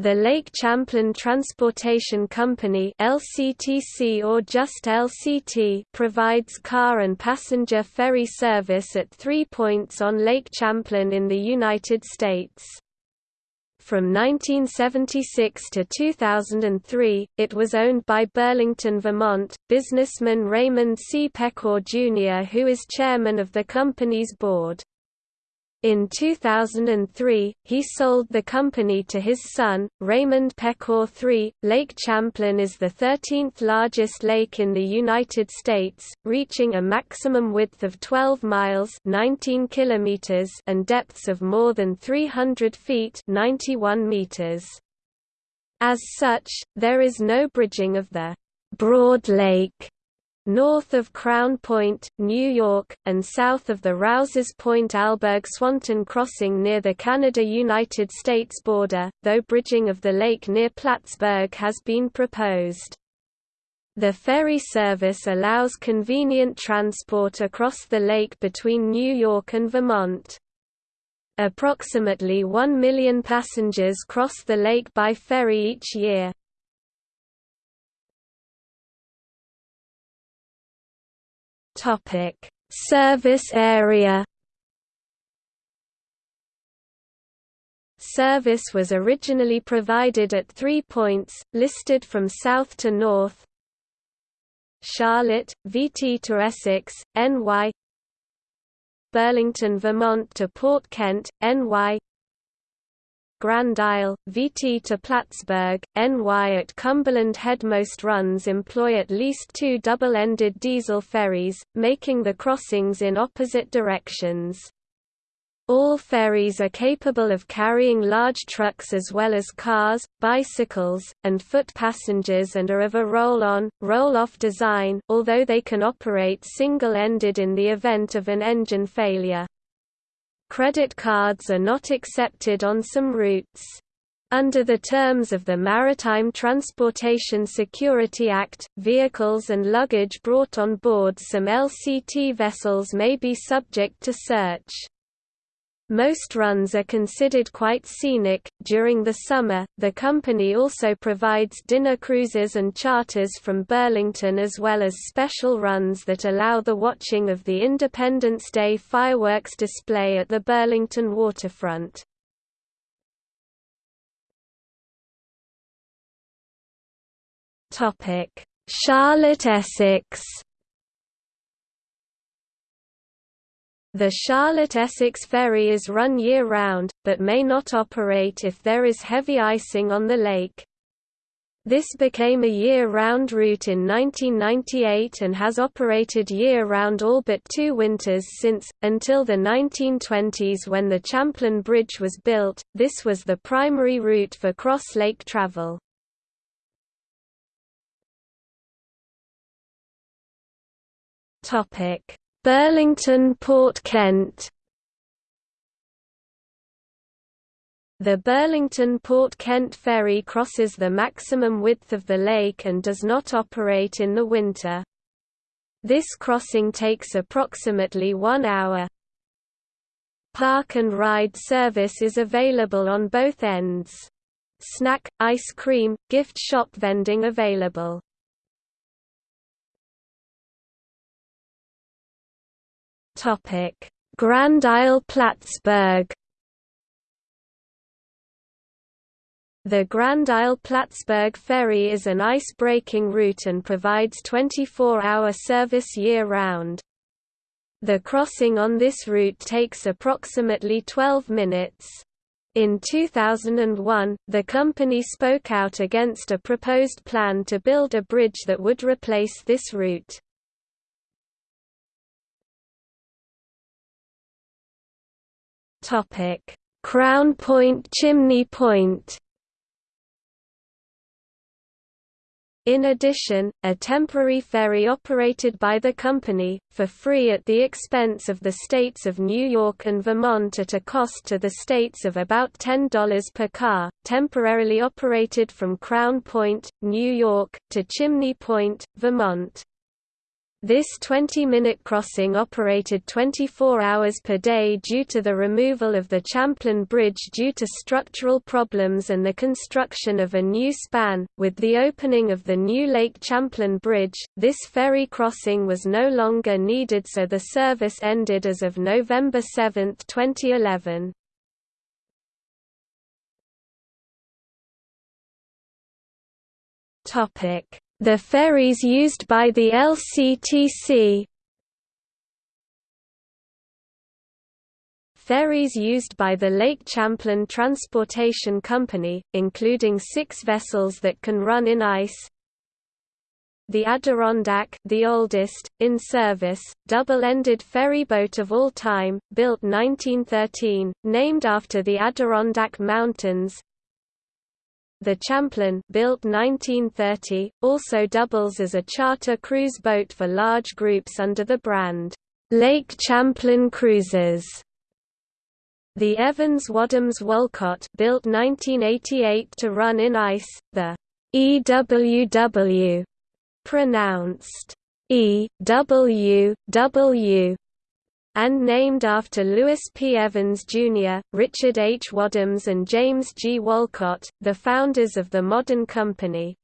The Lake Champlain Transportation Company LCTC or just LCT provides car and passenger ferry service at three points on Lake Champlain in the United States. From 1976 to 2003, it was owned by Burlington, Vermont, businessman Raymond C. Pecor Jr. who is chairman of the company's board. In 2003, he sold the company to his son, Raymond Pecor III. Lake Champlain is the 13th largest lake in the United States, reaching a maximum width of 12 miles 19 kilometers and depths of more than 300 feet 91 meters. As such, there is no bridging of the Broad Lake north of Crown Point, New York, and south of the Rouses Point Alburgh Swanton crossing near the Canada-United States border, though bridging of the lake near Plattsburgh has been proposed. The ferry service allows convenient transport across the lake between New York and Vermont. Approximately 1 million passengers cross the lake by ferry each year. Topic: Service area. Service was originally provided at three points, listed from south to north. Charlotte, VT to Essex, NY Burlington, Vermont to Port Kent, NY Grand Isle, VT to Plattsburgh, NY at Cumberland Head Most runs employ at least two double-ended diesel ferries, making the crossings in opposite directions. All ferries are capable of carrying large trucks as well as cars, bicycles, and foot passengers and are of a roll-on, roll-off design, although they can operate single-ended in the event of an engine failure. Credit cards are not accepted on some routes. Under the terms of the Maritime Transportation Security Act, vehicles and luggage brought on board some LCT vessels may be subject to search. Most runs are considered quite scenic. During the summer, the company also provides dinner cruises and charters from Burlington as well as special runs that allow the watching of the Independence Day fireworks display at the Burlington waterfront. Charlotte Essex The Charlotte-Essex ferry is run year-round, but may not operate if there is heavy icing on the lake. This became a year-round route in 1998 and has operated year-round all but two winters since, until the 1920s when the Champlain Bridge was built, this was the primary route for cross-lake travel. Burlington Port Kent The Burlington Port Kent ferry crosses the maximum width of the lake and does not operate in the winter. This crossing takes approximately one hour. Park and ride service is available on both ends. Snack, ice cream, gift shop vending available. Grand Isle Plattsburgh. The Grand Isle Plattsburgh Ferry is an ice-breaking route and provides 24-hour service year-round. The crossing on this route takes approximately 12 minutes. In 2001, the company spoke out against a proposed plan to build a bridge that would replace this route. Topic: Crown Point Chimney Point. In addition, a temporary ferry operated by the company, for free at the expense of the states of New York and Vermont at a cost to the states of about $10 per car, temporarily operated from Crown Point, New York, to Chimney Point, Vermont. This 20-minute crossing operated 24 hours per day due to the removal of the Champlain Bridge due to structural problems and the construction of a new span. With the opening of the new Lake Champlain Bridge, this ferry crossing was no longer needed so the service ended as of November 7, 2011. Topic the ferries used by the LCTC Ferries used by the Lake Champlain Transportation Company, including six vessels that can run in ice. The Adirondack, the oldest, in service, double-ended ferryboat of all time, built 1913, named after the Adirondack Mountains, the Champlain built 1930, also doubles as a charter cruise boat for large groups under the brand, Lake Champlain Cruises. The Evans Wadhams Wolcott built 1988 to run in ice, the EWW pronounced EWW and named after Lewis P. Evans, Jr., Richard H. Wadhams and James G. Wolcott, the founders of the modern company.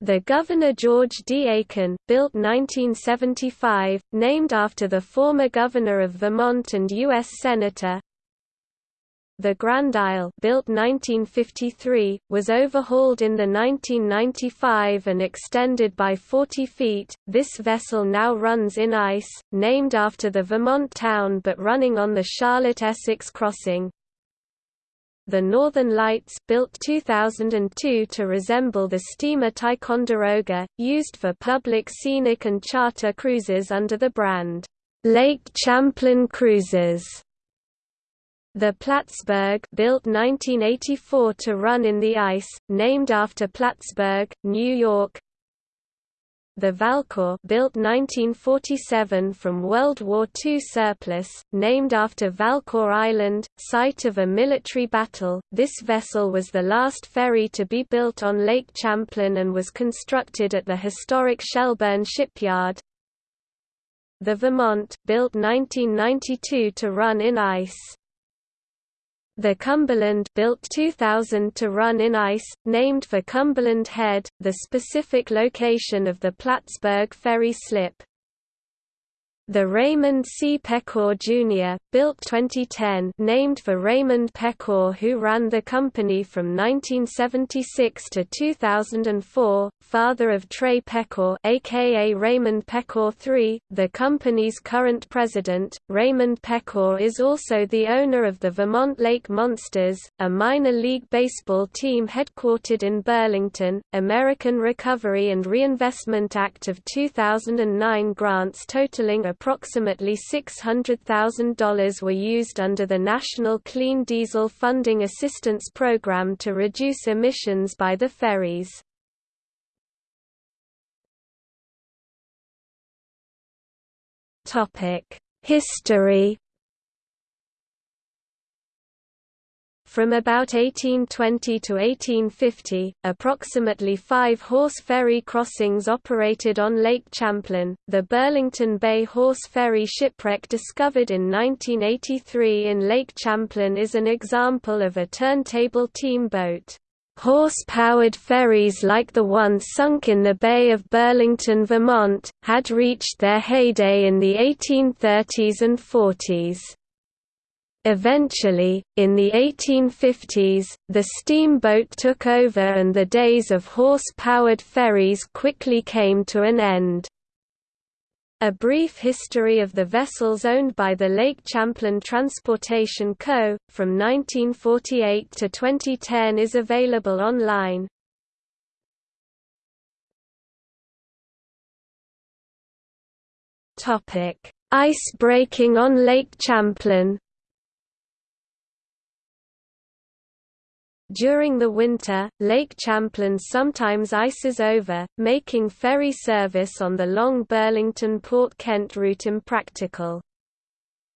The Governor George D. Aiken, built 1975, named after the former governor of Vermont and U.S. Senator, the Grand Isle built 1953, was overhauled in the 1995 and extended by 40 feet. This vessel now runs in ice, named after the Vermont town but running on the Charlotte-Essex crossing. The Northern Lights built 2002 to resemble the steamer Ticonderoga, used for public scenic and charter cruises under the brand, Lake Champlain Cruises. The Plattsburgh built 1984 to run in the ice, named after Plattsburgh, New York. The Valcour built 1947 from World War II surplus, named after Valcour Island, site of a military battle. This vessel was the last ferry to be built on Lake Champlain and was constructed at the historic Shelburne shipyard. The Vermont, built 1992 to run in ice. The Cumberland built 2000 to run in ice, named for Cumberland Head, the specific location of the Plattsburgh ferry slip. The Raymond C. Pecor Jr., built 2010 named for Raymond Pecor who ran the company from 1976 to 2004, father of Trey Pecor aka Raymond Pecor III, the company's current president. Raymond Pecor is also the owner of the Vermont Lake Monsters, a minor league baseball team headquartered in Burlington. American Recovery and Reinvestment Act of 2009 grants totaling approximately $600,000 were used under the National Clean Diesel Funding Assistance Program to reduce emissions by the ferries. History From about 1820 to 1850, approximately five horse ferry crossings operated on Lake Champlain. The Burlington Bay Horse Ferry shipwreck discovered in 1983 in Lake Champlain is an example of a turntable team boat. Horse-powered ferries like the one sunk in the Bay of Burlington, Vermont, had reached their heyday in the 1830s and 40s. Eventually, in the 1850s, the steamboat took over and the days of horse-powered ferries quickly came to an end. A brief history of the vessels owned by the Lake Champlain Transportation Co., from 1948 to 2010 is available online. Ice breaking on Lake Champlain During the winter, Lake Champlain sometimes ices over, making ferry service on the long Burlington–Port Kent route impractical.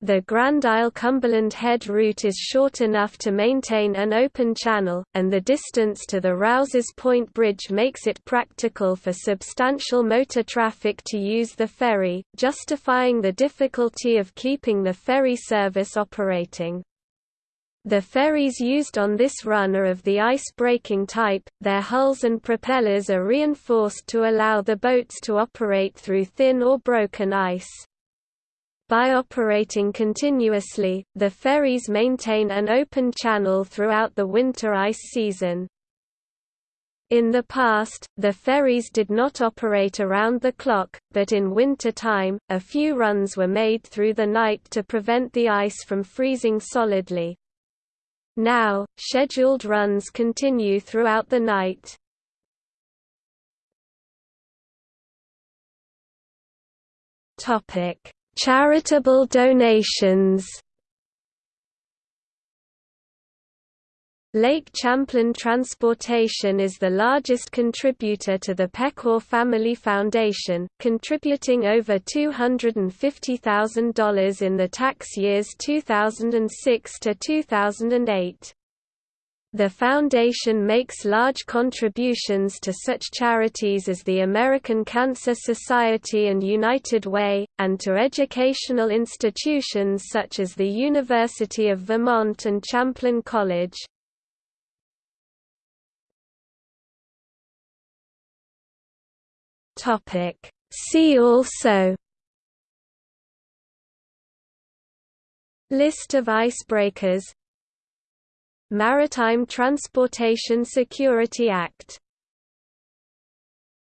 The Grand Isle Cumberland Head route is short enough to maintain an open channel, and the distance to the Rouses Point Bridge makes it practical for substantial motor traffic to use the ferry, justifying the difficulty of keeping the ferry service operating. The ferries used on this run are of the ice-breaking type, their hulls and propellers are reinforced to allow the boats to operate through thin or broken ice. By operating continuously, the ferries maintain an open channel throughout the winter ice season. In the past, the ferries did not operate around the clock, but in winter time, a few runs were made through the night to prevent the ice from freezing solidly. Now, scheduled runs continue throughout the night. Charitable donations Lake Champlain Transportation is the largest contributor to the Pecor Family Foundation, contributing over $250,000 in the tax years 2006 to 2008. The foundation makes large contributions to such charities as the American Cancer Society and United Way, and to educational institutions such as the University of Vermont and Champlain College. See also List of icebreakers Maritime Transportation Security Act